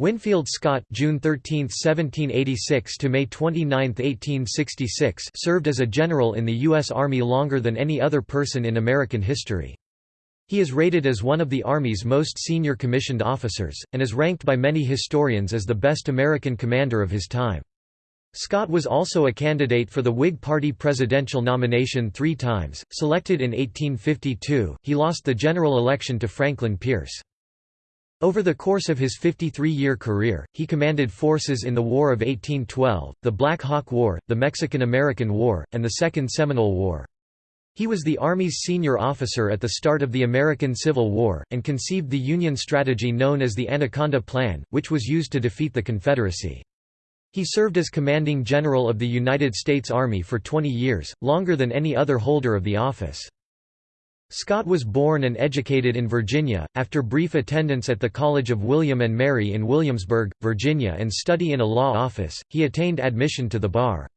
Winfield Scott June 13, 1786 to May 29, 1866 served as a general in the U.S. Army longer than any other person in American history. He is rated as one of the Army's most senior commissioned officers, and is ranked by many historians as the best American commander of his time. Scott was also a candidate for the Whig Party presidential nomination three times. Selected in 1852, he lost the general election to Franklin Pierce. Over the course of his 53-year career, he commanded forces in the War of 1812, the Black Hawk War, the Mexican–American War, and the Second Seminole War. He was the Army's senior officer at the start of the American Civil War, and conceived the Union strategy known as the Anaconda Plan, which was used to defeat the Confederacy. He served as commanding general of the United States Army for 20 years, longer than any other holder of the office. Scott was born and educated in Virginia, after brief attendance at the College of William and Mary in Williamsburg, Virginia and study in a law office, he attained admission to the bar.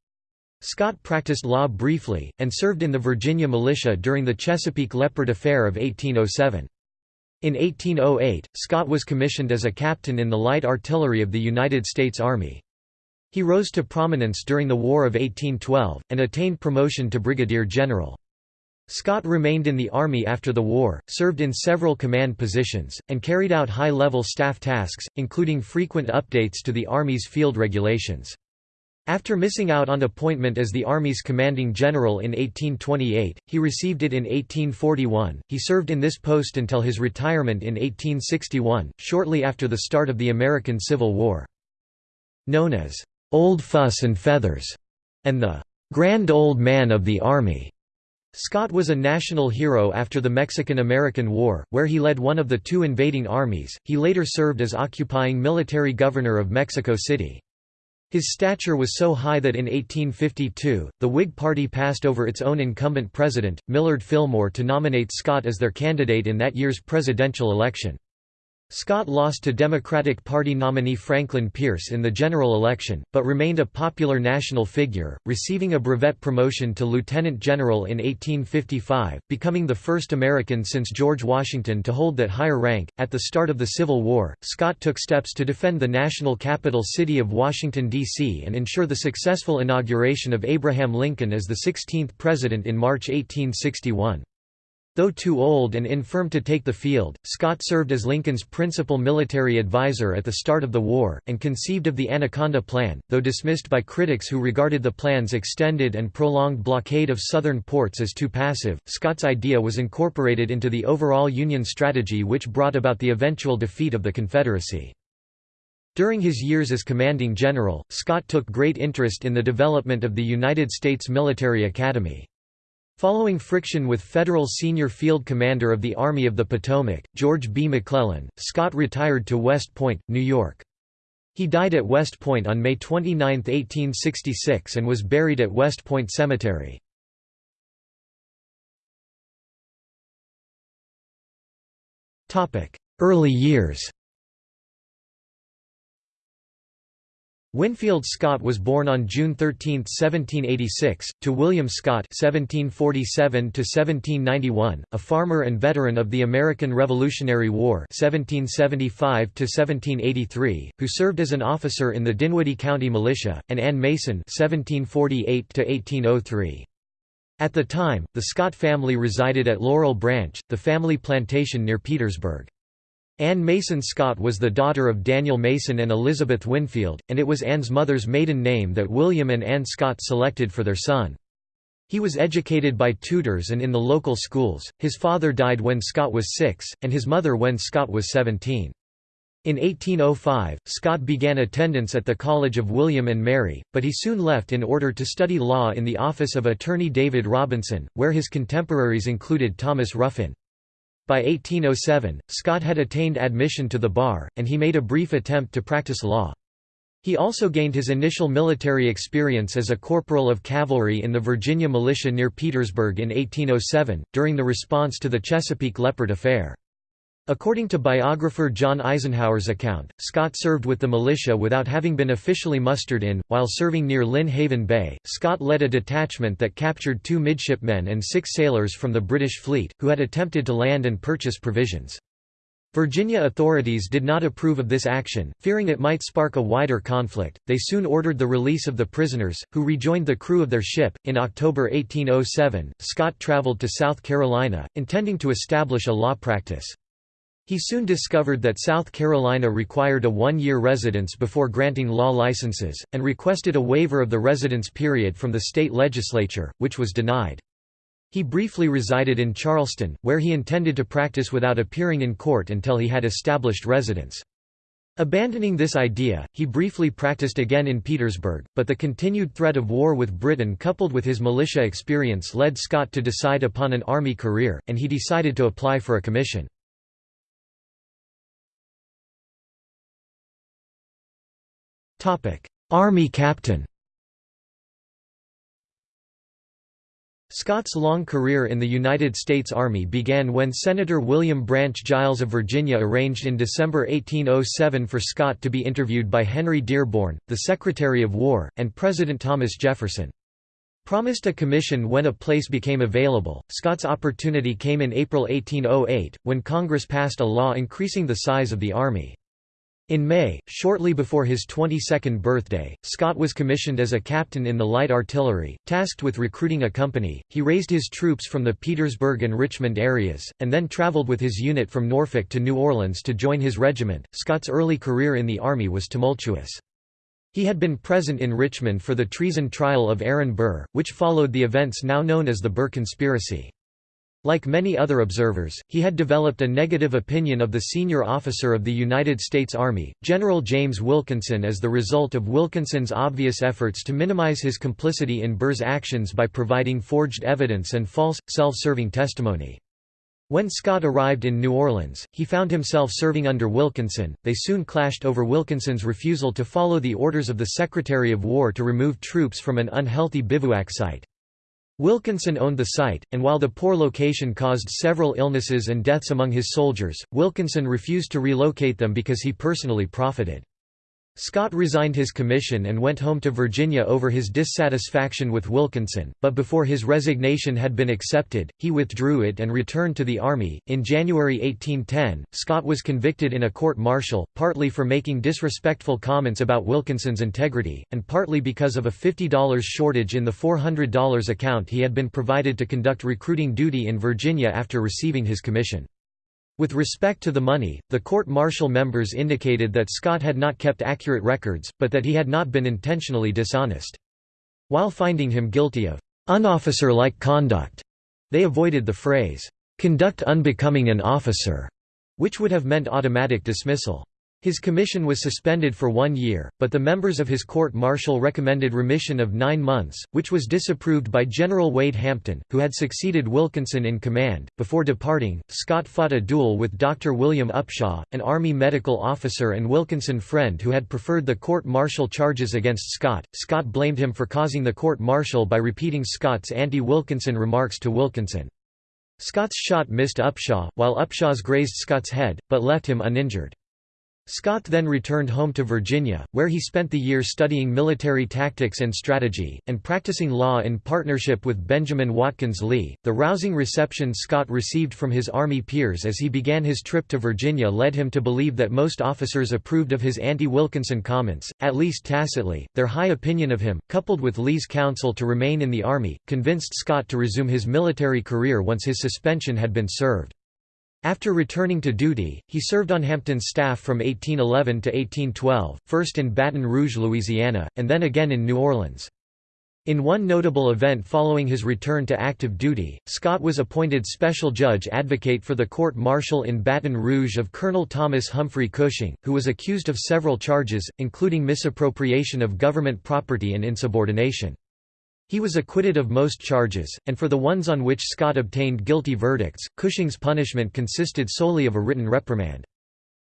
Scott practiced law briefly, and served in the Virginia militia during the Chesapeake Leopard Affair of 1807. In 1808, Scott was commissioned as a captain in the light artillery of the United States Army. He rose to prominence during the War of 1812, and attained promotion to brigadier general. Scott remained in the Army after the war, served in several command positions, and carried out high-level staff tasks, including frequent updates to the Army's field regulations. After missing out on appointment as the Army's commanding general in 1828, he received it in 1841. He served in this post until his retirement in 1861, shortly after the start of the American Civil War. Known as Old Fuss and Feathers and the Grand Old Man of the Army, Scott was a national hero after the Mexican–American War, where he led one of the two invading armies. He later served as occupying military governor of Mexico City. His stature was so high that in 1852, the Whig Party passed over its own incumbent president, Millard Fillmore to nominate Scott as their candidate in that year's presidential election. Scott lost to Democratic Party nominee Franklin Pierce in the general election, but remained a popular national figure, receiving a brevet promotion to lieutenant general in 1855, becoming the first American since George Washington to hold that higher rank. At the start of the Civil War, Scott took steps to defend the national capital city of Washington, D.C. and ensure the successful inauguration of Abraham Lincoln as the 16th president in March 1861. Though too old and infirm to take the field, Scott served as Lincoln's principal military advisor at the start of the war, and conceived of the Anaconda Plan, though dismissed by critics who regarded the plan's extended and prolonged blockade of southern ports as too passive. Scott's idea was incorporated into the overall Union strategy which brought about the eventual defeat of the Confederacy. During his years as commanding general, Scott took great interest in the development of the United States Military Academy. Following friction with federal senior field commander of the Army of the Potomac, George B. McClellan, Scott retired to West Point, New York. He died at West Point on May 29, 1866 and was buried at West Point Cemetery. Early years Winfield Scott was born on June 13, 1786, to William Scott (1747–1791), a farmer and veteran of the American Revolutionary War (1775–1783), who served as an officer in the Dinwiddie County Militia, and Ann Mason (1748–1803). At the time, the Scott family resided at Laurel Branch, the family plantation near Petersburg. Ann Mason Scott was the daughter of Daniel Mason and Elizabeth Winfield, and it was Ann's mother's maiden name that William and Ann Scott selected for their son. He was educated by tutors and in the local schools. His father died when Scott was six, and his mother when Scott was 17. In 1805, Scott began attendance at the College of William and Mary, but he soon left in order to study law in the office of attorney David Robinson, where his contemporaries included Thomas Ruffin. By 1807, Scott had attained admission to the bar, and he made a brief attempt to practice law. He also gained his initial military experience as a corporal of cavalry in the Virginia militia near Petersburg in 1807, during the response to the Chesapeake Leopard Affair. According to biographer John Eisenhower's account, Scott served with the militia without having been officially mustered in. While serving near Lynnhaven Bay, Scott led a detachment that captured two midshipmen and six sailors from the British fleet, who had attempted to land and purchase provisions. Virginia authorities did not approve of this action, fearing it might spark a wider conflict. They soon ordered the release of the prisoners, who rejoined the crew of their ship. In October 1807, Scott traveled to South Carolina, intending to establish a law practice. He soon discovered that South Carolina required a one-year residence before granting law licenses, and requested a waiver of the residence period from the state legislature, which was denied. He briefly resided in Charleston, where he intended to practice without appearing in court until he had established residence. Abandoning this idea, he briefly practiced again in Petersburg, but the continued threat of war with Britain coupled with his militia experience led Scott to decide upon an army career, and he decided to apply for a commission. Army captain Scott's long career in the United States Army began when Senator William Branch Giles of Virginia arranged in December 1807 for Scott to be interviewed by Henry Dearborn, the Secretary of War, and President Thomas Jefferson. Promised a commission when a place became available, Scott's opportunity came in April 1808, when Congress passed a law increasing the size of the Army. In May, shortly before his 22nd birthday, Scott was commissioned as a captain in the light artillery, tasked with recruiting a company. He raised his troops from the Petersburg and Richmond areas, and then traveled with his unit from Norfolk to New Orleans to join his regiment. Scott's early career in the Army was tumultuous. He had been present in Richmond for the treason trial of Aaron Burr, which followed the events now known as the Burr Conspiracy. Like many other observers, he had developed a negative opinion of the senior officer of the United States Army, General James Wilkinson as the result of Wilkinson's obvious efforts to minimize his complicity in Burr's actions by providing forged evidence and false, self-serving testimony. When Scott arrived in New Orleans, he found himself serving under Wilkinson. They soon clashed over Wilkinson's refusal to follow the orders of the Secretary of War to remove troops from an unhealthy bivouac site. Wilkinson owned the site, and while the poor location caused several illnesses and deaths among his soldiers, Wilkinson refused to relocate them because he personally profited. Scott resigned his commission and went home to Virginia over his dissatisfaction with Wilkinson, but before his resignation had been accepted, he withdrew it and returned to the Army. In January 1810, Scott was convicted in a court martial, partly for making disrespectful comments about Wilkinson's integrity, and partly because of a $50 shortage in the $400 account he had been provided to conduct recruiting duty in Virginia after receiving his commission. With respect to the money, the court-martial members indicated that Scott had not kept accurate records, but that he had not been intentionally dishonest. While finding him guilty of «unofficer-like conduct», they avoided the phrase «conduct unbecoming an officer», which would have meant automatic dismissal. His commission was suspended for one year, but the members of his court-martial recommended remission of nine months, which was disapproved by General Wade Hampton, who had succeeded Wilkinson in command. Before departing, Scott fought a duel with Dr. William Upshaw, an Army medical officer and Wilkinson friend who had preferred the court-martial charges against Scott. Scott blamed him for causing the court-martial by repeating Scott's anti-Wilkinson remarks to Wilkinson. Scott's shot missed Upshaw, while Upshaw's grazed Scott's head, but left him uninjured. Scott then returned home to Virginia, where he spent the year studying military tactics and strategy, and practicing law in partnership with Benjamin Watkins Lee. The rousing reception Scott received from his Army peers as he began his trip to Virginia led him to believe that most officers approved of his anti Wilkinson comments, at least tacitly. Their high opinion of him, coupled with Lee's counsel to remain in the Army, convinced Scott to resume his military career once his suspension had been served. After returning to duty, he served on Hampton's staff from 1811 to 1812, first in Baton Rouge, Louisiana, and then again in New Orleans. In one notable event following his return to active duty, Scott was appointed special judge advocate for the court-martial in Baton Rouge of Colonel Thomas Humphrey Cushing, who was accused of several charges, including misappropriation of government property and insubordination. He was acquitted of most charges, and for the ones on which Scott obtained guilty verdicts, Cushing's punishment consisted solely of a written reprimand.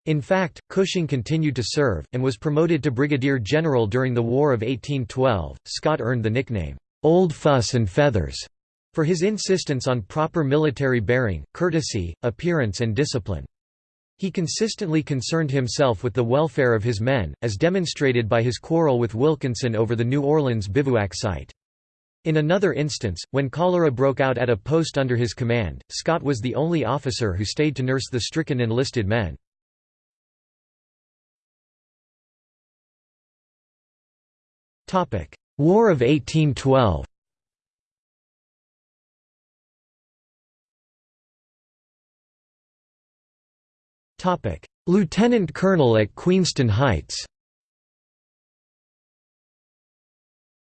In fact, Cushing continued to serve, and was promoted to brigadier general during the War of 1812. Scott earned the nickname, Old Fuss and Feathers, for his insistence on proper military bearing, courtesy, appearance, and discipline. He consistently concerned himself with the welfare of his men, as demonstrated by his quarrel with Wilkinson over the New Orleans bivouac site. In another instance, when cholera broke out at a post under his command, Scott was the only officer who stayed to nurse the stricken enlisted men. War of 1812 Lieutenant colonel at Queenston Heights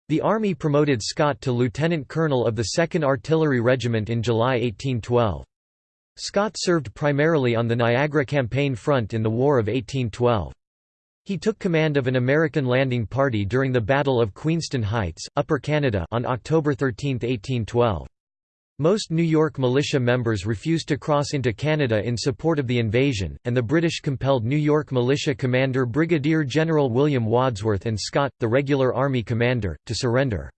The Army promoted Scott to lieutenant colonel of the 2nd Artillery Regiment in July 1812. Scott served primarily on the Niagara Campaign front in the War of 1812. He took command of an American landing party during the Battle of Queenston Heights, Upper Canada on October 13, 1812. Most New York militia members refused to cross into Canada in support of the invasion, and the British compelled New York militia commander Brigadier General William Wadsworth and Scott, the regular army commander, to surrender.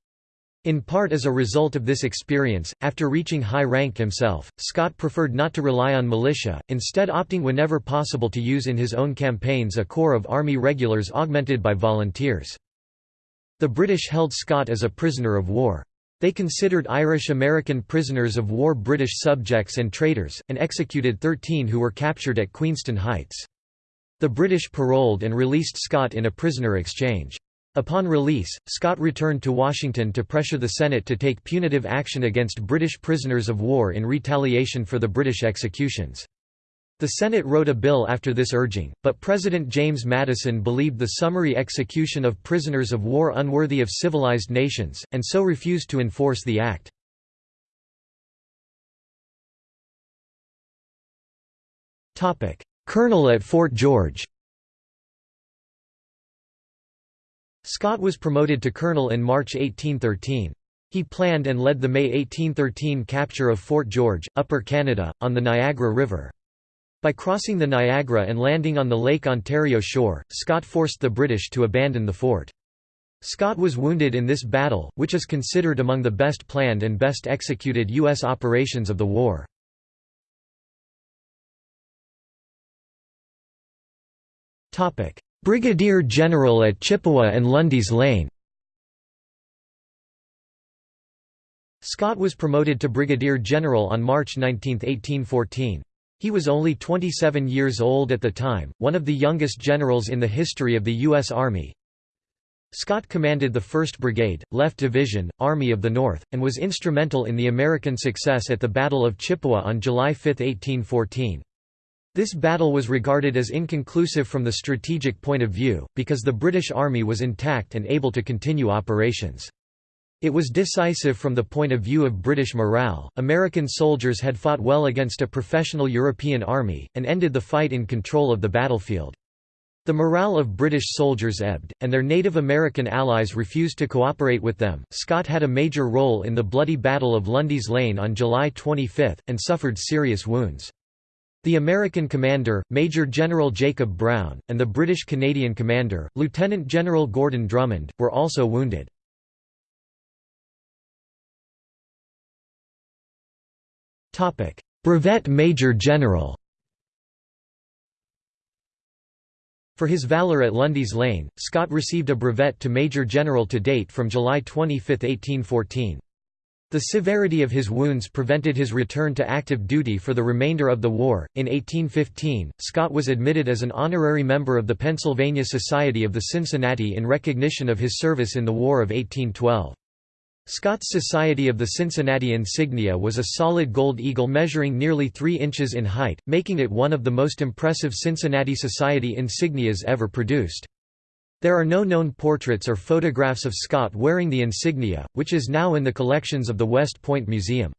In part as a result of this experience, after reaching high rank himself, Scott preferred not to rely on militia, instead opting whenever possible to use in his own campaigns a corps of army regulars augmented by volunteers. The British held Scott as a prisoner of war. They considered Irish-American prisoners of war British subjects and traitors, and executed 13 who were captured at Queenston Heights. The British paroled and released Scott in a prisoner exchange. Upon release, Scott returned to Washington to pressure the Senate to take punitive action against British prisoners of war in retaliation for the British executions. The Senate wrote a bill after this urging, but President James Madison believed the summary execution of prisoners of war unworthy of civilized nations, and so refused to enforce the act. Colonel at Fort George Scott was promoted to colonel in March 1813. He planned and led the May 1813 capture of Fort George, Upper Canada, on the Niagara River. By crossing the Niagara and landing on the Lake Ontario shore, Scott forced the British to abandon the fort. Scott was wounded in this battle, which is considered among the best planned and best executed U.S. operations of the war. Brigadier General at Chippewa and Lundy's Lane Scott was promoted to Brigadier General on March 19, 1814. He was only 27 years old at the time, one of the youngest generals in the history of the U.S. Army. Scott commanded the 1st Brigade, Left Division, Army of the North, and was instrumental in the American success at the Battle of Chippewa on July 5, 1814. This battle was regarded as inconclusive from the strategic point of view, because the British Army was intact and able to continue operations. It was decisive from the point of view of British morale. American soldiers had fought well against a professional European army, and ended the fight in control of the battlefield. The morale of British soldiers ebbed, and their Native American allies refused to cooperate with them. Scott had a major role in the bloody Battle of Lundy's Lane on July 25, and suffered serious wounds. The American commander, Major General Jacob Brown, and the British Canadian commander, Lieutenant General Gordon Drummond, were also wounded. Brevet Major General For his valor at Lundy's Lane, Scott received a brevet to Major General to date from July 25, 1814. The severity of his wounds prevented his return to active duty for the remainder of the war. In 1815, Scott was admitted as an honorary member of the Pennsylvania Society of the Cincinnati in recognition of his service in the War of 1812. Scott's Society of the Cincinnati insignia was a solid gold eagle measuring nearly 3 inches in height, making it one of the most impressive Cincinnati Society insignias ever produced. There are no known portraits or photographs of Scott wearing the insignia, which is now in the collections of the West Point Museum.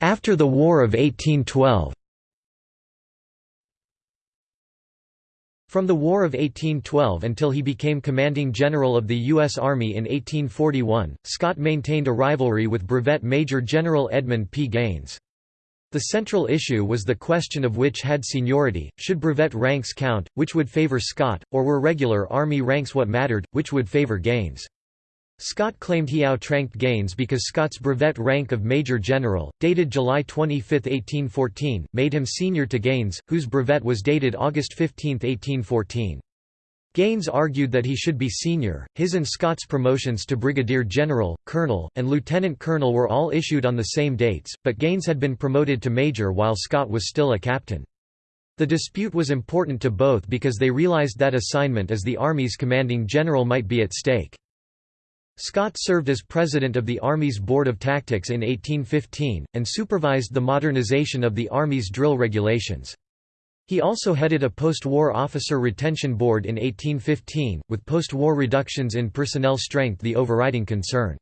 After the War of 1812 From the War of 1812 until he became commanding general of the U.S. Army in 1841, Scott maintained a rivalry with Brevet Major General Edmund P. Gaines. The central issue was the question of which had seniority, should brevet ranks count, which would favor Scott, or were regular Army ranks what mattered, which would favor Gaines. Scott claimed he outranked Gaines because Scott's brevet rank of Major General, dated July 25, 1814, made him senior to Gaines, whose brevet was dated August 15, 1814. Gaines argued that he should be senior. His and Scott's promotions to brigadier general, colonel, and lieutenant colonel were all issued on the same dates, but Gaines had been promoted to major while Scott was still a captain. The dispute was important to both because they realized that assignment as the Army's commanding general might be at stake. Scott served as president of the Army's Board of Tactics in 1815, and supervised the modernization of the Army's drill regulations. He also headed a post-war officer retention board in 1815, with post-war reductions in personnel strength the overriding concern.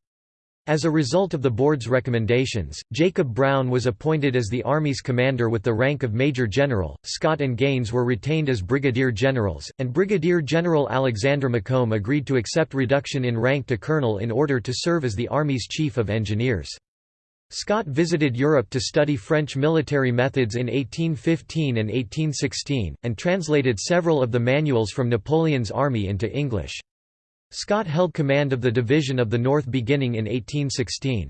As a result of the board's recommendations, Jacob Brown was appointed as the Army's commander with the rank of Major General, Scott and Gaines were retained as Brigadier Generals, and Brigadier General Alexander Macomb agreed to accept reduction in rank to Colonel in order to serve as the Army's Chief of Engineers. Scott visited Europe to study French military methods in 1815 and 1816, and translated several of the manuals from Napoleon's army into English. Scott held command of the Division of the North beginning in 1816.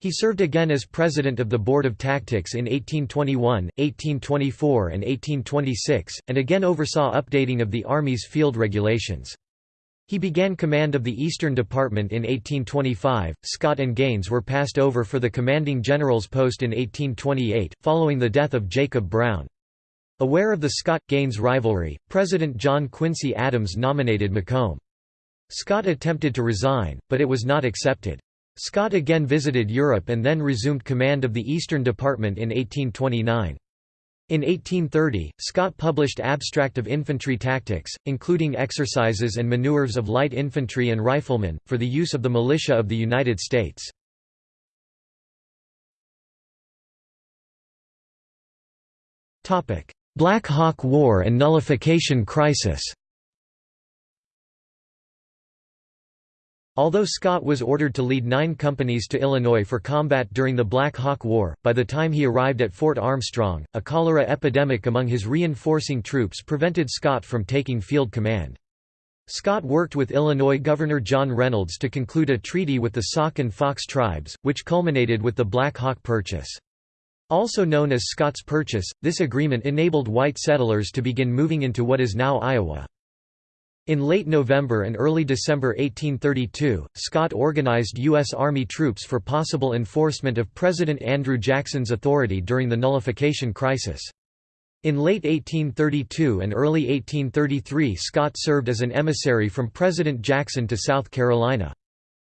He served again as president of the Board of Tactics in 1821, 1824 and 1826, and again oversaw updating of the Army's field regulations. He began command of the Eastern Department in 1825. Scott and Gaines were passed over for the commanding general's post in 1828, following the death of Jacob Brown. Aware of the Scott-Gaines rivalry, President John Quincy Adams nominated Macomb. Scott attempted to resign, but it was not accepted. Scott again visited Europe and then resumed command of the Eastern Department in 1829. In 1830, Scott published Abstract of Infantry Tactics, including exercises and maneuvers of light infantry and riflemen, for the use of the militia of the United States. Black Hawk War and nullification crisis Although Scott was ordered to lead nine companies to Illinois for combat during the Black Hawk War, by the time he arrived at Fort Armstrong, a cholera epidemic among his reinforcing troops prevented Scott from taking field command. Scott worked with Illinois Governor John Reynolds to conclude a treaty with the Sauk and Fox tribes, which culminated with the Black Hawk Purchase. Also known as Scott's Purchase, this agreement enabled white settlers to begin moving into what is now Iowa. In late November and early December 1832, Scott organized U.S. Army troops for possible enforcement of President Andrew Jackson's authority during the nullification crisis. In late 1832 and early 1833 Scott served as an emissary from President Jackson to South Carolina.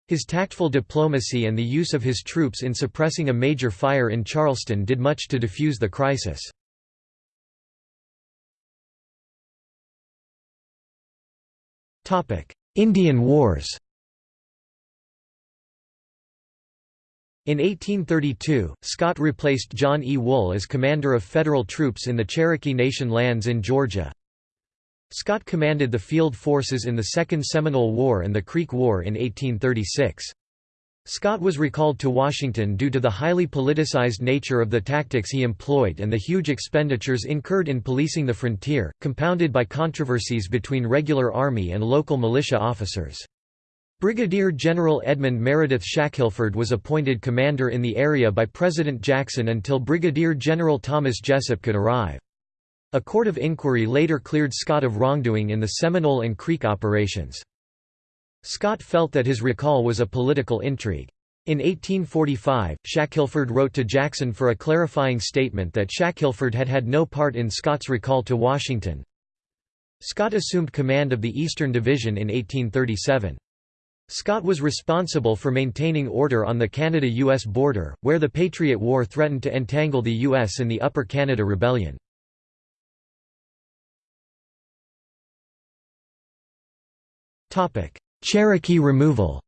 His tactful diplomacy and the use of his troops in suppressing a major fire in Charleston did much to defuse the crisis. Indian Wars In 1832, Scott replaced John E. Wool as commander of federal troops in the Cherokee Nation lands in Georgia. Scott commanded the field forces in the Second Seminole War and the Creek War in 1836. Scott was recalled to Washington due to the highly politicized nature of the tactics he employed and the huge expenditures incurred in policing the frontier, compounded by controversies between regular Army and local militia officers. Brigadier General Edmund Meredith Shackelford was appointed commander in the area by President Jackson until Brigadier General Thomas Jesup could arrive. A court of inquiry later cleared Scott of wrongdoing in the Seminole and Creek operations. Scott felt that his recall was a political intrigue. In 1845, Shackelford wrote to Jackson for a clarifying statement that Shackelford had had no part in Scott's recall to Washington. Scott assumed command of the Eastern Division in 1837. Scott was responsible for maintaining order on the Canada-US border, where the Patriot War threatened to entangle the US in the Upper Canada Rebellion. Cherokee removal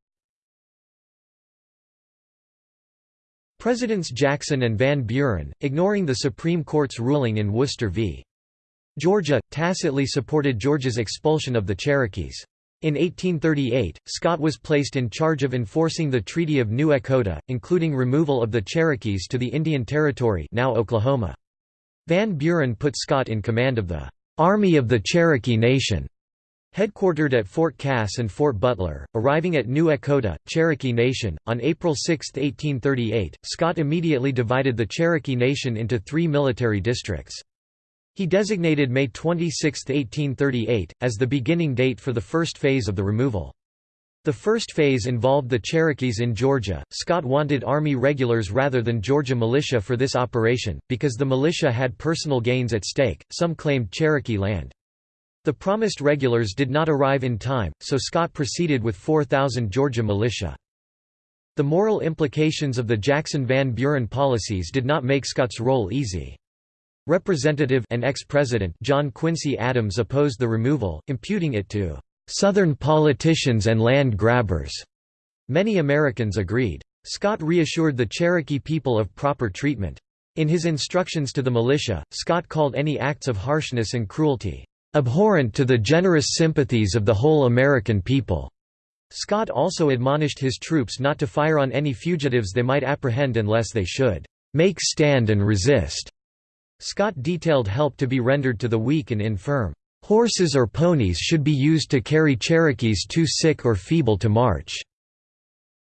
Presidents Jackson and Van Buren, ignoring the Supreme Court's ruling in Worcester v. Georgia, tacitly supported Georgia's expulsion of the Cherokees. In 1838, Scott was placed in charge of enforcing the Treaty of New Echota, including removal of the Cherokees to the Indian Territory now Oklahoma. Van Buren put Scott in command of the "'Army of the Cherokee Nation' Headquartered at Fort Cass and Fort Butler, arriving at New Echota, Cherokee Nation, on April 6, 1838, Scott immediately divided the Cherokee Nation into three military districts. He designated May 26, 1838, as the beginning date for the first phase of the removal. The first phase involved the Cherokees in Georgia. Scott wanted Army regulars rather than Georgia militia for this operation, because the militia had personal gains at stake. Some claimed Cherokee land. The promised regulars did not arrive in time, so Scott proceeded with 4,000 Georgia militia. The moral implications of the Jackson-Van Buren policies did not make Scott's role easy. Representative and ex-president John Quincy Adams opposed the removal, imputing it to "...Southern politicians and land grabbers." Many Americans agreed. Scott reassured the Cherokee people of proper treatment. In his instructions to the militia, Scott called any acts of harshness and cruelty, "...abhorrent to the generous sympathies of the whole American people." Scott also admonished his troops not to fire on any fugitives they might apprehend unless they should "...make stand and resist." Scott detailed help to be rendered to the weak and infirm. Horses or ponies should be used to carry Cherokees too sick or feeble to march.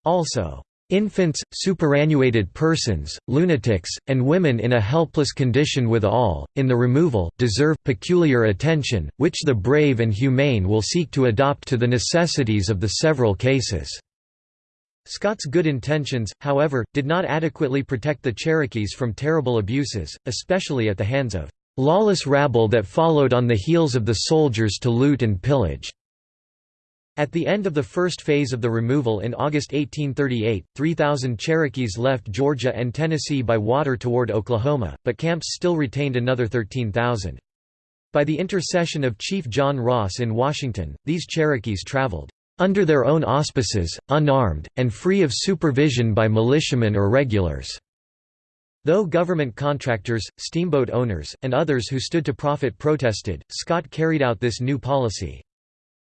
Also, Infants, superannuated persons, lunatics, and women in a helpless condition with all, in the removal, deserve peculiar attention, which the brave and humane will seek to adopt to the necessities of the several cases." Scott's good intentions, however, did not adequately protect the Cherokees from terrible abuses, especially at the hands of "...lawless rabble that followed on the heels of the soldiers to loot and pillage." At the end of the first phase of the removal in August 1838, 3,000 Cherokees left Georgia and Tennessee by water toward Oklahoma, but camps still retained another 13,000. By the intercession of Chief John Ross in Washington, these Cherokees traveled under their own auspices, unarmed, and free of supervision by militiamen or regulars." Though government contractors, steamboat owners, and others who stood to profit protested, Scott carried out this new policy.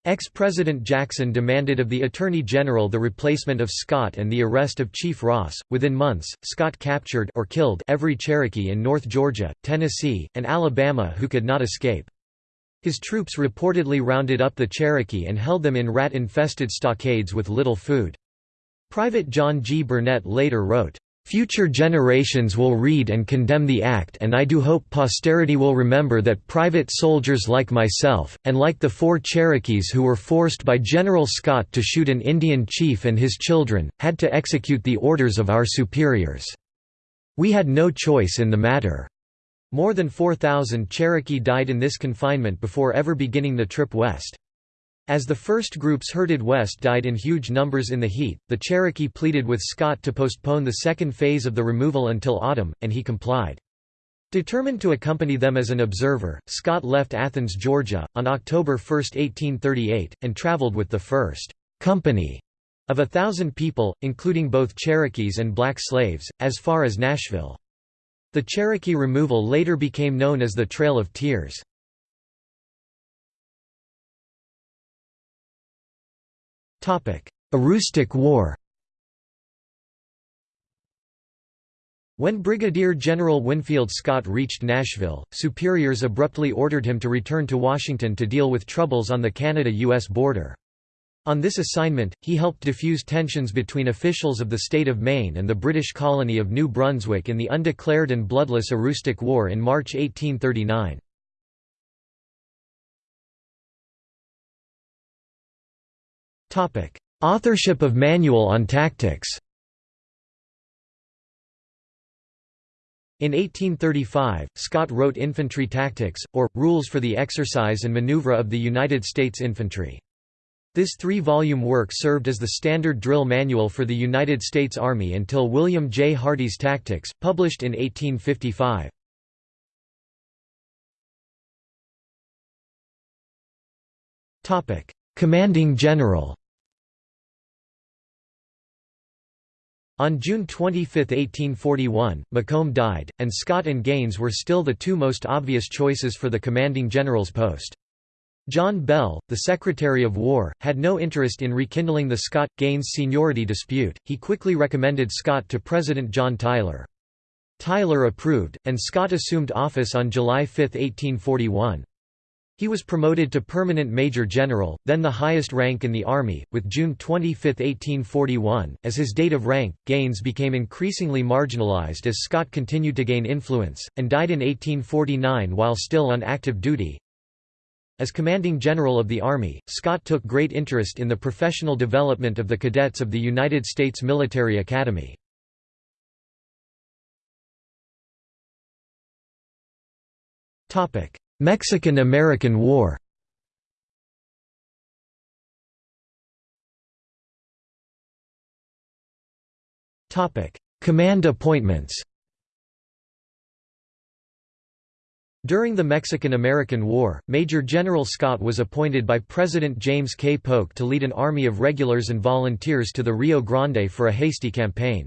Ex-President Jackson demanded of the Attorney General the replacement of Scott and the arrest of Chief Ross. Within months, Scott captured or killed every Cherokee in North Georgia, Tennessee, and Alabama who could not escape. His troops reportedly rounded up the Cherokee and held them in rat-infested stockades with little food. Private John G. Burnett later wrote, Future generations will read and condemn the act and I do hope posterity will remember that private soldiers like myself, and like the four Cherokees who were forced by General Scott to shoot an Indian chief and his children, had to execute the orders of our superiors. We had no choice in the matter. More than 4,000 Cherokee died in this confinement before ever beginning the trip west. As the first groups herded west died in huge numbers in the heat, the Cherokee pleaded with Scott to postpone the second phase of the removal until autumn, and he complied. Determined to accompany them as an observer, Scott left Athens, Georgia, on October 1, 1838, and traveled with the first company of a thousand people, including both Cherokees and black slaves, as far as Nashville. The Cherokee removal later became known as the Trail of Tears. Aroostook War When Brigadier General Winfield Scott reached Nashville, superiors abruptly ordered him to return to Washington to deal with troubles on the Canada-US border. On this assignment, he helped diffuse tensions between officials of the state of Maine and the British colony of New Brunswick in the undeclared and bloodless Aroostook War in March 1839. Authorship of Manual on Tactics In 1835, Scott wrote Infantry Tactics, or, Rules for the Exercise and Maneuver of the United States Infantry. This three-volume work served as the standard drill manual for the United States Army until William J. Hardee's Tactics, published in 1855. Commanding General On June 25, 1841, Macomb died, and Scott and Gaines were still the two most obvious choices for the commanding general's post. John Bell, the Secretary of War, had no interest in rekindling the Scott-Gaines seniority dispute, he quickly recommended Scott to President John Tyler. Tyler approved, and Scott assumed office on July 5, 1841. He was promoted to permanent major general, then the highest rank in the army, with June 25, 1841, as his date of rank. Gaines became increasingly marginalized as Scott continued to gain influence, and died in 1849 while still on active duty. As commanding general of the Army, Scott took great interest in the professional development of the cadets of the United States Military Academy. Topic: Mexican–American War Command appointments During the Mexican–American War, Major General Scott was appointed by President James K. Polk to lead an army of regulars and volunteers to the Rio Grande for a hasty campaign.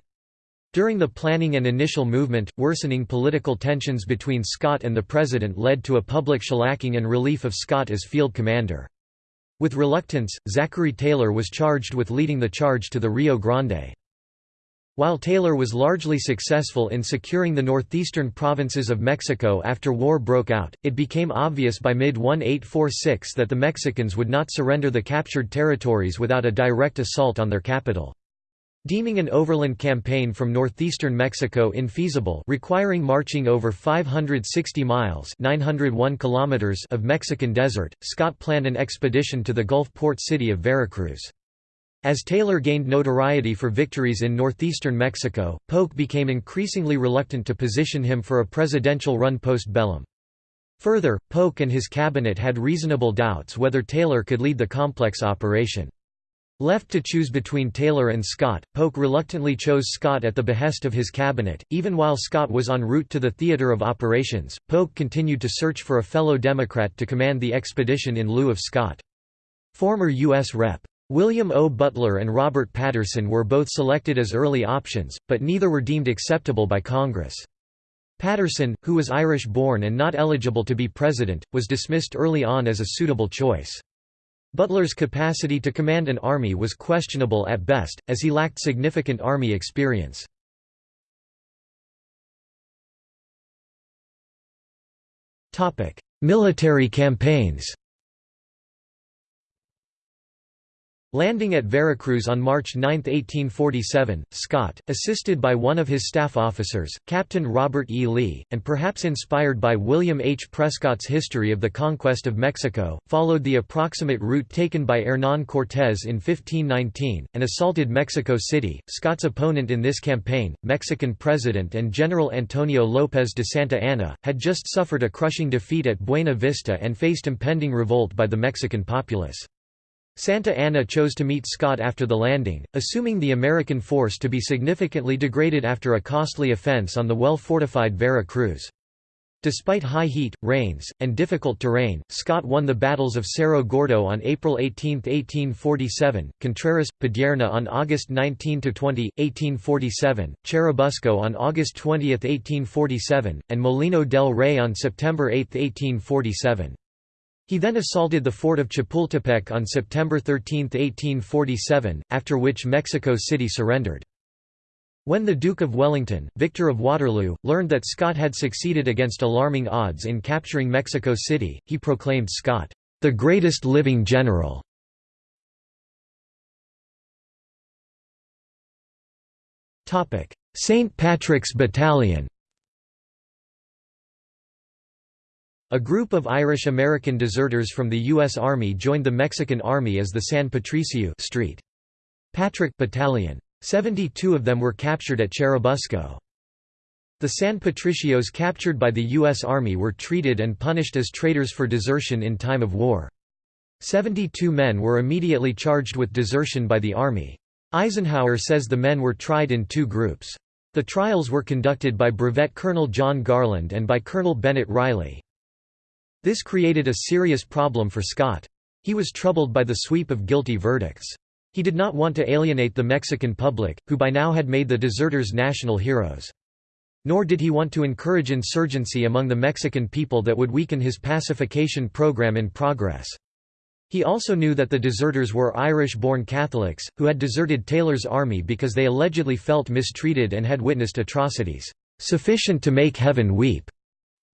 During the planning and initial movement, worsening political tensions between Scott and the President led to a public shellacking and relief of Scott as field commander. With reluctance, Zachary Taylor was charged with leading the charge to the Rio Grande. While Taylor was largely successful in securing the northeastern provinces of Mexico after war broke out, it became obvious by mid-1846 that the Mexicans would not surrender the captured territories without a direct assault on their capital. Deeming an overland campaign from northeastern Mexico infeasible requiring marching over 560 miles 901 kilometers of Mexican desert, Scott planned an expedition to the Gulf port city of Veracruz. As Taylor gained notoriety for victories in northeastern Mexico, Polk became increasingly reluctant to position him for a presidential run post bellum. Further, Polk and his cabinet had reasonable doubts whether Taylor could lead the complex operation. Left to choose between Taylor and Scott, Polk reluctantly chose Scott at the behest of his cabinet. Even while Scott was en route to the theater of operations, Polk continued to search for a fellow Democrat to command the expedition in lieu of Scott. Former U.S. Rep. William O. Butler and Robert Patterson were both selected as early options, but neither were deemed acceptable by Congress. Patterson, who was Irish-born and not eligible to be president, was dismissed early on as a suitable choice. Butler's capacity to command an army was questionable at best, as he lacked significant army experience. Military campaigns Landing at Veracruz on March 9, 1847, Scott, assisted by one of his staff officers, Captain Robert E. Lee, and perhaps inspired by William H. Prescott's History of the Conquest of Mexico, followed the approximate route taken by Hernán Cortés in 1519, and assaulted Mexico City. Scott's opponent in this campaign, Mexican President and General Antonio López de Santa Anna, had just suffered a crushing defeat at Buena Vista and faced impending revolt by the Mexican populace. Santa Anna chose to meet Scott after the landing, assuming the American force to be significantly degraded after a costly offense on the well-fortified Vera Cruz. Despite high heat, rains, and difficult terrain, Scott won the battles of Cerro Gordo on April 18, 1847, Contreras, Padierna on August 19–20, 1847, Churubusco on August 20, 1847, and Molino del Rey on September 8, 1847. He then assaulted the fort of Chapultepec on September 13, 1847, after which Mexico City surrendered. When the Duke of Wellington, Victor of Waterloo, learned that Scott had succeeded against alarming odds in capturing Mexico City, he proclaimed Scott, "...the greatest living general." St. Patrick's Battalion A group of Irish-American deserters from the U.S. Army joined the Mexican Army as the San Patricio Street. Patrick Battalion. 72 of them were captured at Churubusco. The San Patricios captured by the U.S. Army were treated and punished as traitors for desertion in time of war. 72 men were immediately charged with desertion by the Army. Eisenhower says the men were tried in two groups. The trials were conducted by Brevet Colonel John Garland and by Colonel Bennett Riley. This created a serious problem for Scott. He was troubled by the sweep of guilty verdicts. He did not want to alienate the Mexican public, who by now had made the deserters national heroes. Nor did he want to encourage insurgency among the Mexican people that would weaken his pacification program in progress. He also knew that the deserters were Irish-born Catholics, who had deserted Taylor's army because they allegedly felt mistreated and had witnessed atrocities, "...sufficient to make heaven weep."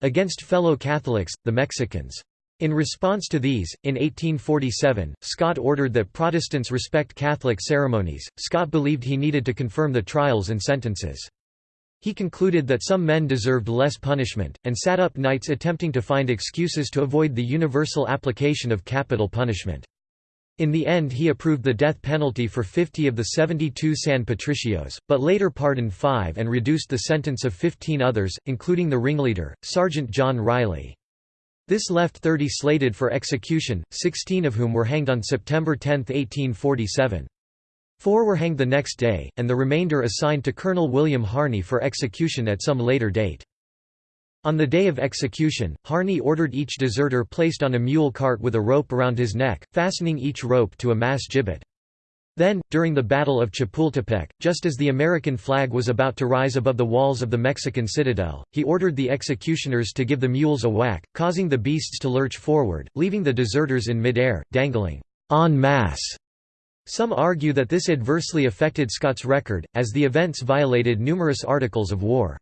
Against fellow Catholics, the Mexicans. In response to these, in 1847, Scott ordered that Protestants respect Catholic ceremonies. Scott believed he needed to confirm the trials and sentences. He concluded that some men deserved less punishment, and sat up nights attempting to find excuses to avoid the universal application of capital punishment. In the end he approved the death penalty for 50 of the 72 San Patricios, but later pardoned five and reduced the sentence of 15 others, including the ringleader, Sergeant John Riley. This left 30 slated for execution, 16 of whom were hanged on September 10, 1847. Four were hanged the next day, and the remainder assigned to Colonel William Harney for execution at some later date. On the day of execution, Harney ordered each deserter placed on a mule cart with a rope around his neck, fastening each rope to a mass gibbet. Then, during the Battle of Chapultepec, just as the American flag was about to rise above the walls of the Mexican citadel, he ordered the executioners to give the mules a whack, causing the beasts to lurch forward, leaving the deserters in midair, dangling en masse. Some argue that this adversely affected Scott's record, as the events violated numerous articles of war.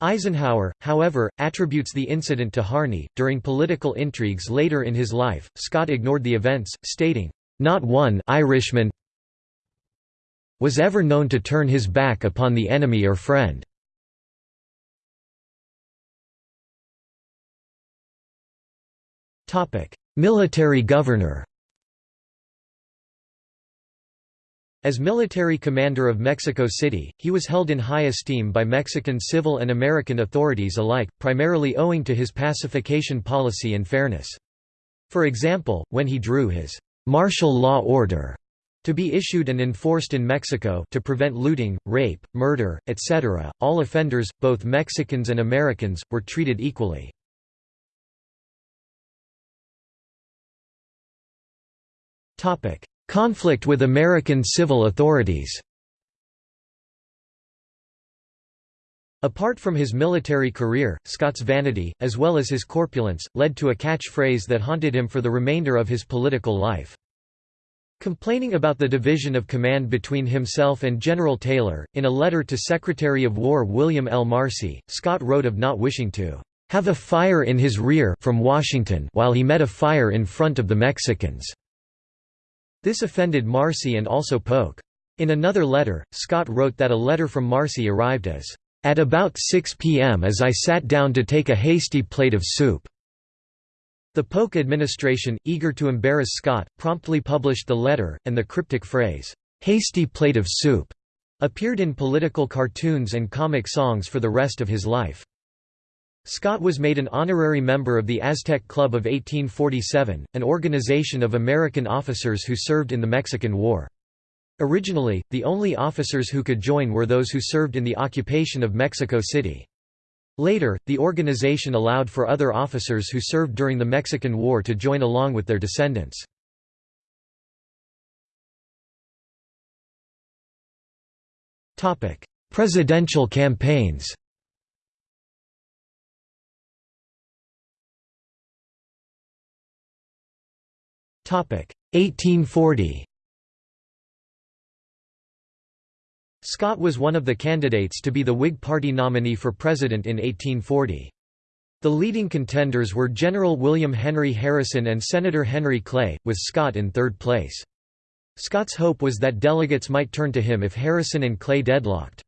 Eisenhower, however, attributes the incident to Harney. During political intrigues later in his life, Scott ignored the events, stating, Not one Irishman was ever known to turn his back upon the enemy or friend. Military governor As military commander of Mexico City, he was held in high esteem by Mexican civil and American authorities alike, primarily owing to his pacification policy and fairness. For example, when he drew his martial law order to be issued and enforced in Mexico to prevent looting, rape, murder, etc. All offenders, both Mexicans and Americans, were treated equally. Conflict with American civil authorities Apart from his military career, Scott's vanity, as well as his corpulence, led to a catchphrase that haunted him for the remainder of his political life. Complaining about the division of command between himself and General Taylor, in a letter to Secretary of War William L. Marcy, Scott wrote of not wishing to have a fire in his rear from Washington while he met a fire in front of the Mexicans. This offended Marcy and also Polk. In another letter, Scott wrote that a letter from Marcy arrived as, "...at about 6 p.m. as I sat down to take a hasty plate of soup." The Polk administration, eager to embarrass Scott, promptly published the letter, and the cryptic phrase, "'hasty plate of soup' appeared in political cartoons and comic songs for the rest of his life. Scott was made an honorary member of the Aztec Club of 1847, an organization of American officers who served in the Mexican War. Originally, the only officers who could join were those who served in the occupation of Mexico City. Later, the organization allowed for other officers who served during the Mexican War to join along with their descendants. Presidential campaigns 1840 Scott was one of the candidates to be the Whig Party nominee for president in 1840. The leading contenders were General William Henry Harrison and Senator Henry Clay, with Scott in third place. Scott's hope was that delegates might turn to him if Harrison and Clay deadlocked.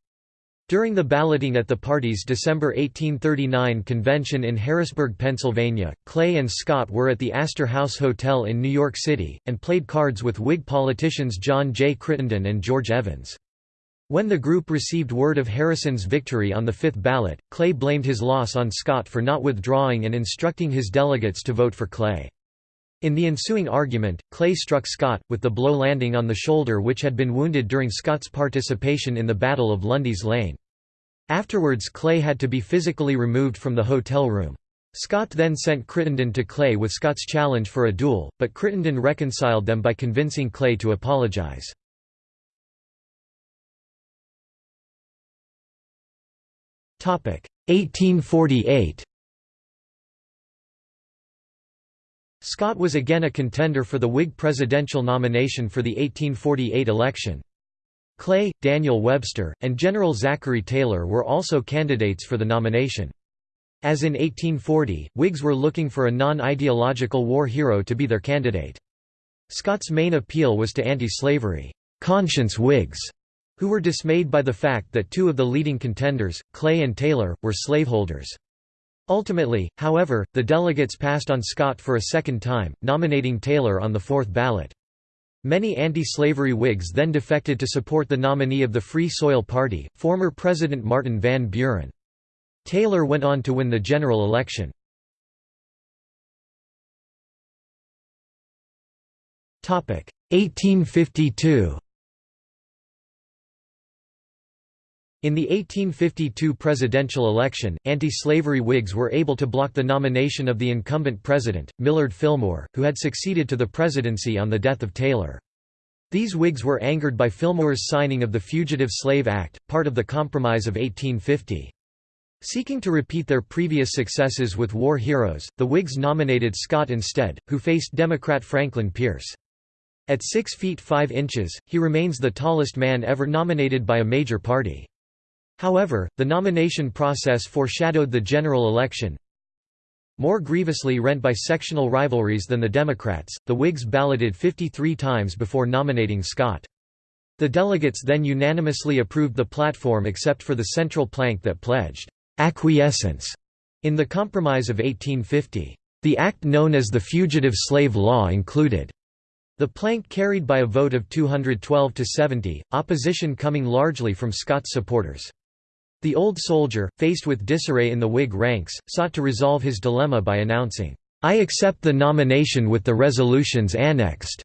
During the balloting at the party's December 1839 convention in Harrisburg, Pennsylvania, Clay and Scott were at the Astor House Hotel in New York City, and played cards with Whig politicians John J. Crittenden and George Evans. When the group received word of Harrison's victory on the fifth ballot, Clay blamed his loss on Scott for not withdrawing and instructing his delegates to vote for Clay. In the ensuing argument, Clay struck Scott, with the blow landing on the shoulder which had been wounded during Scott's participation in the Battle of Lundy's Lane. Afterwards Clay had to be physically removed from the hotel room. Scott then sent Crittenden to Clay with Scott's challenge for a duel, but Crittenden reconciled them by convincing Clay to apologize. Topic 1848 Scott was again a contender for the Whig presidential nomination for the 1848 election. Clay, Daniel Webster, and General Zachary Taylor were also candidates for the nomination. As in 1840, Whigs were looking for a non-ideological war hero to be their candidate. Scott's main appeal was to anti-slavery, conscience Whigs, who were dismayed by the fact that two of the leading contenders, Clay and Taylor, were slaveholders. Ultimately, however, the delegates passed on Scott for a second time, nominating Taylor on the fourth ballot. Many anti-slavery Whigs then defected to support the nominee of the Free Soil Party, former President Martin Van Buren. Taylor went on to win the general election. Topic 1852. In the 1852 presidential election, anti-slavery Whigs were able to block the nomination of the incumbent president, Millard Fillmore, who had succeeded to the presidency on the death of Taylor. These Whigs were angered by Fillmore's signing of the Fugitive Slave Act, part of the Compromise of 1850. Seeking to repeat their previous successes with war heroes, the Whigs nominated Scott instead, who faced Democrat Franklin Pierce. At 6 feet 5 inches, he remains the tallest man ever nominated by a major party. However, the nomination process foreshadowed the general election. More grievously rent by sectional rivalries than the Democrats, the Whigs balloted 53 times before nominating Scott. The delegates then unanimously approved the platform except for the central plank that pledged acquiescence in the Compromise of 1850. The act known as the Fugitive Slave Law included the plank carried by a vote of 212 to 70, opposition coming largely from Scott's supporters. The old soldier, faced with disarray in the Whig ranks, sought to resolve his dilemma by announcing, "'I accept the nomination with the resolutions annexed."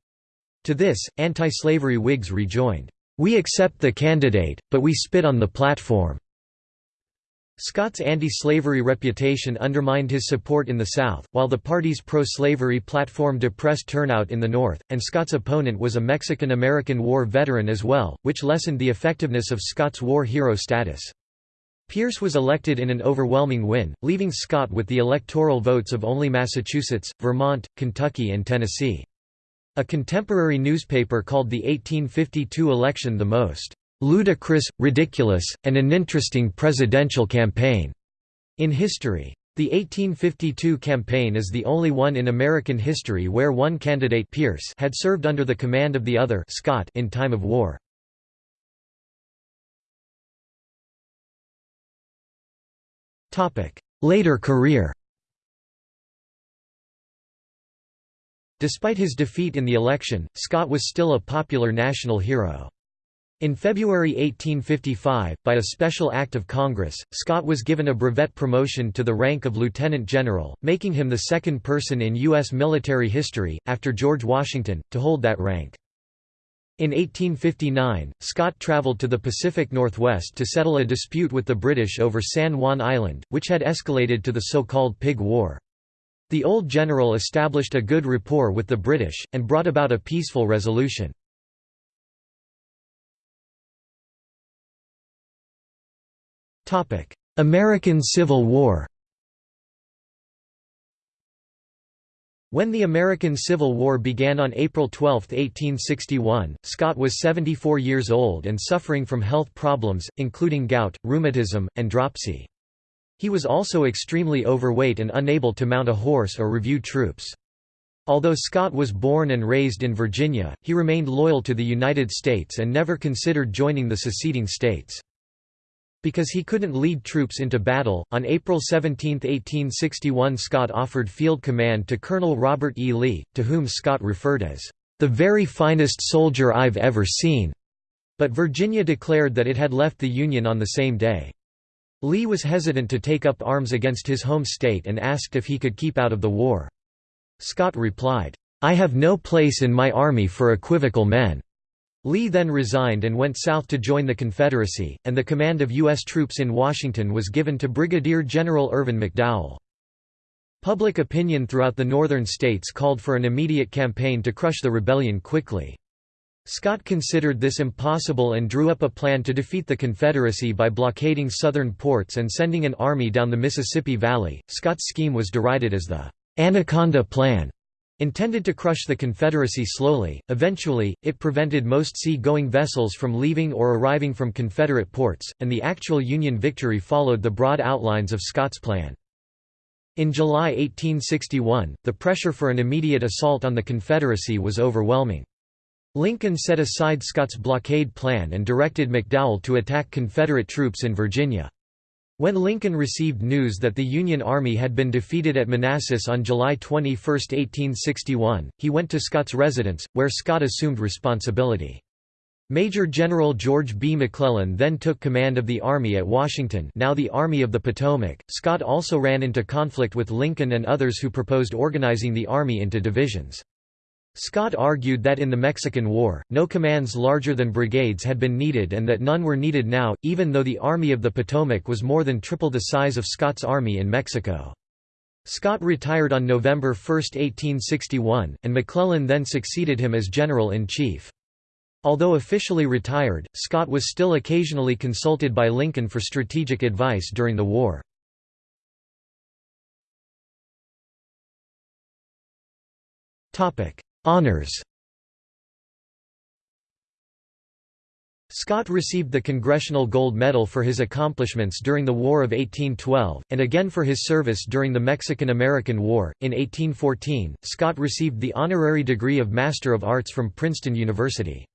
To this, anti-slavery Whigs rejoined, "'We accept the candidate, but we spit on the platform." Scott's anti-slavery reputation undermined his support in the South, while the party's pro-slavery platform depressed turnout in the North, and Scott's opponent was a Mexican-American War veteran as well, which lessened the effectiveness of Scott's war hero status. Pierce was elected in an overwhelming win, leaving Scott with the electoral votes of only Massachusetts, Vermont, Kentucky and Tennessee. A contemporary newspaper called the 1852 election the most ludicrous, ridiculous, and uninteresting presidential campaign in history. The 1852 campaign is the only one in American history where one candidate Pierce had served under the command of the other Scott in time of war. Later career Despite his defeat in the election, Scott was still a popular national hero. In February 1855, by a special act of Congress, Scott was given a brevet promotion to the rank of lieutenant general, making him the second person in U.S. military history, after George Washington, to hold that rank. In 1859, Scott traveled to the Pacific Northwest to settle a dispute with the British over San Juan Island, which had escalated to the so-called Pig War. The old general established a good rapport with the British, and brought about a peaceful resolution. American Civil War When the American Civil War began on April 12, 1861, Scott was 74 years old and suffering from health problems, including gout, rheumatism, and dropsy. He was also extremely overweight and unable to mount a horse or review troops. Although Scott was born and raised in Virginia, he remained loyal to the United States and never considered joining the seceding states. Because he couldn't lead troops into battle, on April 17, 1861 Scott offered field command to Colonel Robert E. Lee, to whom Scott referred as, "...the very finest soldier I've ever seen." But Virginia declared that it had left the Union on the same day. Lee was hesitant to take up arms against his home state and asked if he could keep out of the war. Scott replied, "'I have no place in my army for equivocal men. Lee then resigned and went south to join the Confederacy, and the command of U.S. troops in Washington was given to Brigadier General Irvin McDowell. Public opinion throughout the northern states called for an immediate campaign to crush the rebellion quickly. Scott considered this impossible and drew up a plan to defeat the Confederacy by blockading southern ports and sending an army down the Mississippi Valley. Scott's scheme was derided as the Anaconda Plan Intended to crush the Confederacy slowly, eventually, it prevented most sea-going vessels from leaving or arriving from Confederate ports, and the actual Union victory followed the broad outlines of Scott's plan. In July 1861, the pressure for an immediate assault on the Confederacy was overwhelming. Lincoln set aside Scott's blockade plan and directed McDowell to attack Confederate troops in Virginia. When Lincoln received news that the Union Army had been defeated at Manassas on July 21, 1861, he went to Scott's residence, where Scott assumed responsibility. Major General George B. McClellan then took command of the Army at Washington now the Army of the Potomac. Scott also ran into conflict with Lincoln and others who proposed organizing the Army into divisions. Scott argued that in the Mexican War, no commands larger than brigades had been needed and that none were needed now, even though the Army of the Potomac was more than triple the size of Scott's army in Mexico. Scott retired on November 1, 1861, and McClellan then succeeded him as General-in-Chief. Although officially retired, Scott was still occasionally consulted by Lincoln for strategic advice during the war. Honors Scott received the Congressional Gold Medal for his accomplishments during the War of 1812, and again for his service during the Mexican–American War. In 1814, Scott received the honorary degree of Master of Arts from Princeton University.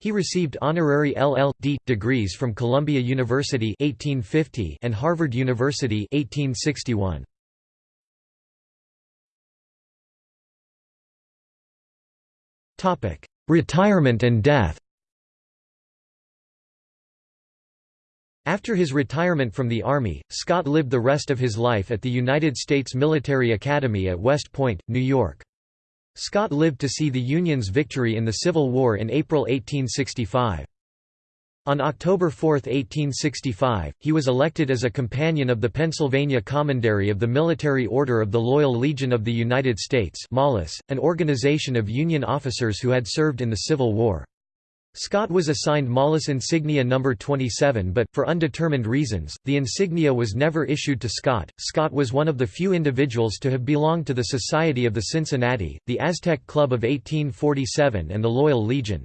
He received honorary LL.D. degrees from Columbia University 1850 and Harvard University 1861. Retirement and death After his retirement from the Army, Scott lived the rest of his life at the United States Military Academy at West Point, New York. Scott lived to see the Union's victory in the Civil War in April 1865. On October 4, 1865, he was elected as a companion of the Pennsylvania Commandery of the Military Order of the Loyal Legion of the United States an organization of Union officers who had served in the Civil War. Scott was assigned MOLLUS insignia number 27 but, for undetermined reasons, the insignia was never issued to Scott. Scott was one of the few individuals to have belonged to the Society of the Cincinnati, the Aztec Club of 1847 and the Loyal Legion.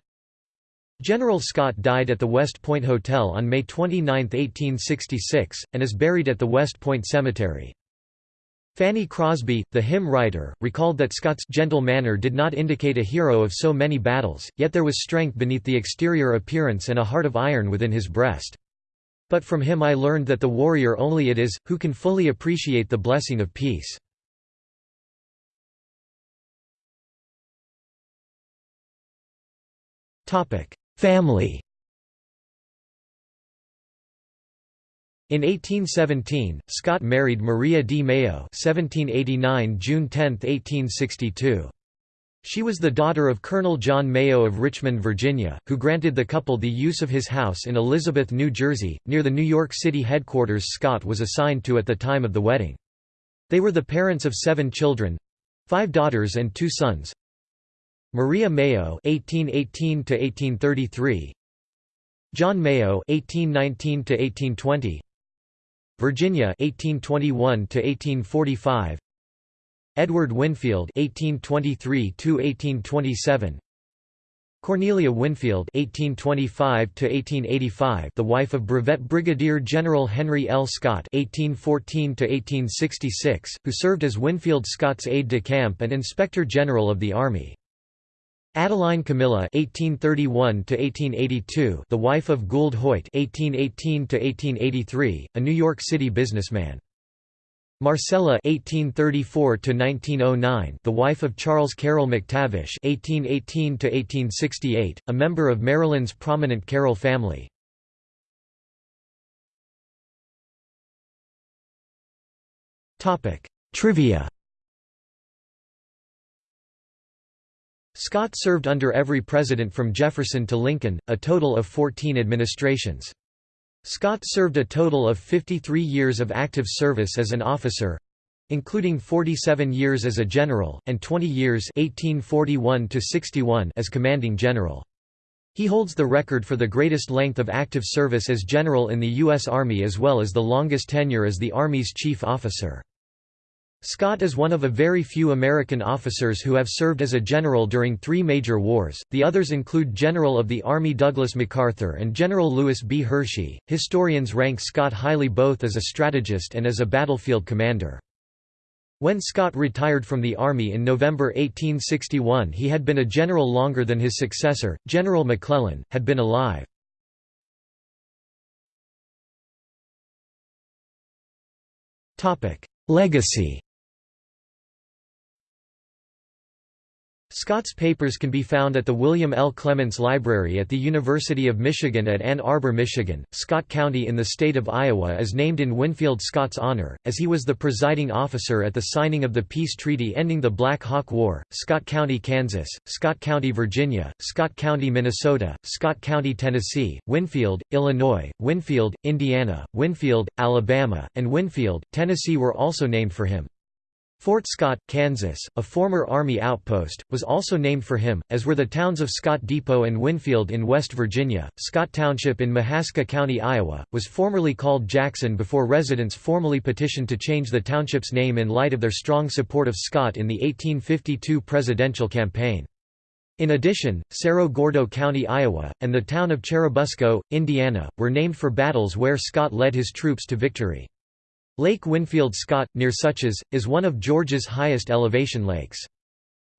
General Scott died at the West Point Hotel on May 29, 1866, and is buried at the West Point Cemetery. Fanny Crosby, the hymn writer, recalled that Scott's gentle manner did not indicate a hero of so many battles, yet there was strength beneath the exterior appearance and a heart of iron within his breast. But from him I learned that the warrior only it is, who can fully appreciate the blessing of peace. Family In 1817, Scott married Maria D. Mayo (1789 June 10, 1862). She was the daughter of Colonel John Mayo of Richmond, Virginia, who granted the couple the use of his house in Elizabeth, New Jersey, near the New York City headquarters Scott was assigned to at the time of the wedding. They were the parents of seven children—five daughters and two sons. Maria Mayo (1818–1833), John Mayo (1819–1820), Virginia 1821 to 1845 Edward Winfield 1823 to 1827 Cornelia Winfield 1825 to 1885 the wife of Brevet Brigadier General Henry L. Scott 1814 to 1866 who served as Winfield Scott's aide-de-camp and inspector general of the army Adeline Camilla (1831–1882), the wife of Gould Hoyt (1818–1883), a New York City businessman. Marcella (1834–1909), the wife of Charles Carroll McTavish (1818–1868), a member of Maryland's prominent Carroll family. Topic: Trivia. Scott served under every president from Jefferson to Lincoln, a total of 14 administrations. Scott served a total of 53 years of active service as an officer including 47 years as a general, and 20 years 1841 as commanding general. He holds the record for the greatest length of active service as general in the U.S. Army as well as the longest tenure as the Army's chief officer. Scott is one of a very few American officers who have served as a general during three major wars, the others include General of the Army Douglas MacArthur and General Lewis B. Hershey. Historians rank Scott highly both as a strategist and as a battlefield commander. When Scott retired from the Army in November 1861 he had been a general longer than his successor, General McClellan, had been alive. Legacy Scott's papers can be found at the William L. Clements Library at the University of Michigan at Ann Arbor, Michigan. Scott County in the state of Iowa is named in Winfield Scott's honor, as he was the presiding officer at the signing of the peace treaty ending the Black Hawk War. Scott County, Kansas, Scott County, Virginia, Scott County, Minnesota, Scott County, Tennessee, Winfield, Illinois, Winfield, Indiana, Winfield, Alabama, and Winfield, Tennessee were also named for him. Fort Scott, Kansas, a former Army outpost, was also named for him, as were the towns of Scott Depot and Winfield in West Virginia. Scott Township in Mahaska County, Iowa, was formerly called Jackson before residents formally petitioned to change the township's name in light of their strong support of Scott in the 1852 presidential campaign. In addition, Cerro Gordo County, Iowa, and the town of Churubusco, Indiana, were named for battles where Scott led his troops to victory. Lake Winfield Scott, near Suches, is one of Georgia's highest elevation lakes.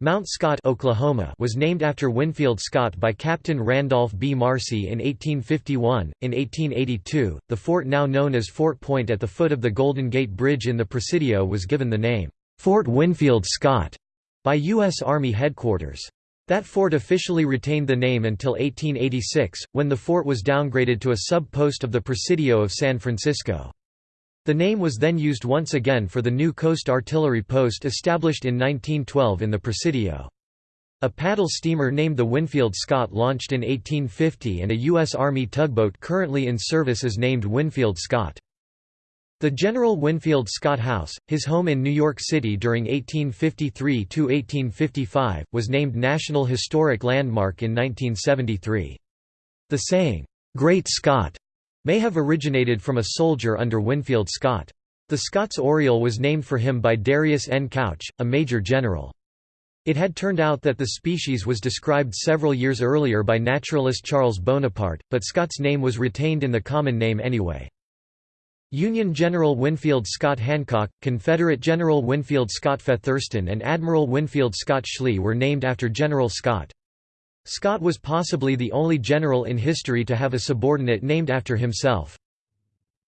Mount Scott Oklahoma was named after Winfield Scott by Captain Randolph B. Marcy in 1851. In 1882, the fort now known as Fort Point at the foot of the Golden Gate Bridge in the Presidio was given the name, Fort Winfield Scott, by U.S. Army headquarters. That fort officially retained the name until 1886, when the fort was downgraded to a sub-post of the Presidio of San Francisco. The name was then used once again for the new coast artillery post established in 1912 in the Presidio. A paddle steamer named the Winfield Scott launched in 1850 and a U.S. Army tugboat currently in service is named Winfield Scott. The General Winfield Scott House, his home in New York City during 1853–1855, was named National Historic Landmark in 1973. The saying, "'Great Scott' may have originated from a soldier under Winfield Scott. The Scott's Oriole was named for him by Darius N. Couch, a major general. It had turned out that the species was described several years earlier by naturalist Charles Bonaparte, but Scott's name was retained in the common name anyway. Union General Winfield Scott Hancock, Confederate General Winfield Scott Featherston and Admiral Winfield Scott Schley were named after General Scott. Scott was possibly the only general in history to have a subordinate named after himself.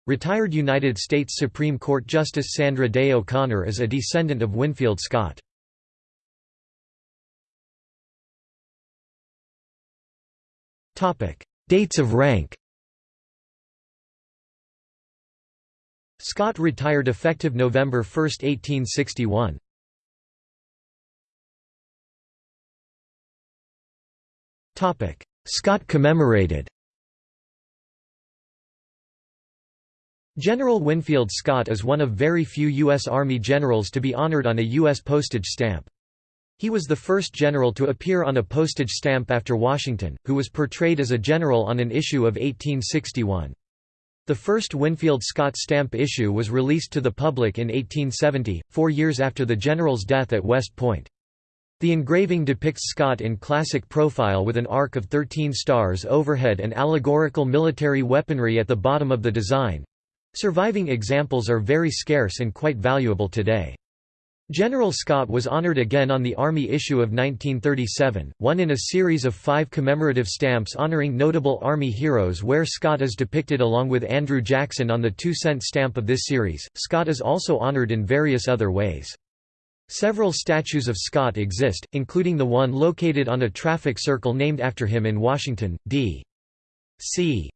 Retired United States Supreme Court Justice Sandra Day O'Connor is a descendant of Winfield Scott. Dates of rank Scott retired effective November 1, 1861. Scott commemorated General Winfield Scott is one of very few U.S. Army generals to be honored on a U.S. postage stamp. He was the first general to appear on a postage stamp after Washington, who was portrayed as a general on an issue of 1861. The first Winfield Scott stamp issue was released to the public in 1870, four years after the general's death at West Point. The engraving depicts Scott in classic profile with an arc of 13 stars overhead and allegorical military weaponry at the bottom of the design. Surviving examples are very scarce and quite valuable today. General Scott was honored again on the Army issue of 1937, one in a series of five commemorative stamps honoring notable Army heroes where Scott is depicted along with Andrew Jackson on the two-cent stamp of this series. Scott is also honored in various other ways. Several statues of Scott exist, including the one located on a traffic circle named after him in Washington, D.C.